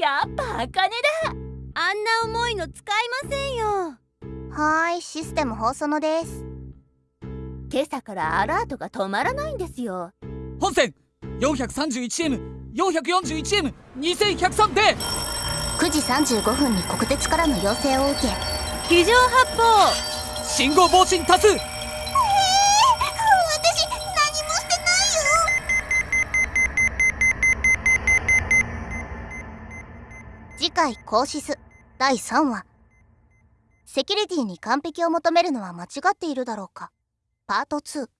やっぱ茜だ。あんな重いの使いませんよ。はーいシステム放送のです。今朝からアラートが止まらないんですよ。本線 431M441M2103 で。9時35分に国鉄からの要請を受け。非常発砲。信号防振多数次回「コーシス」第3話。セキュリティに完璧を求めるのは間違っているだろうか。パート2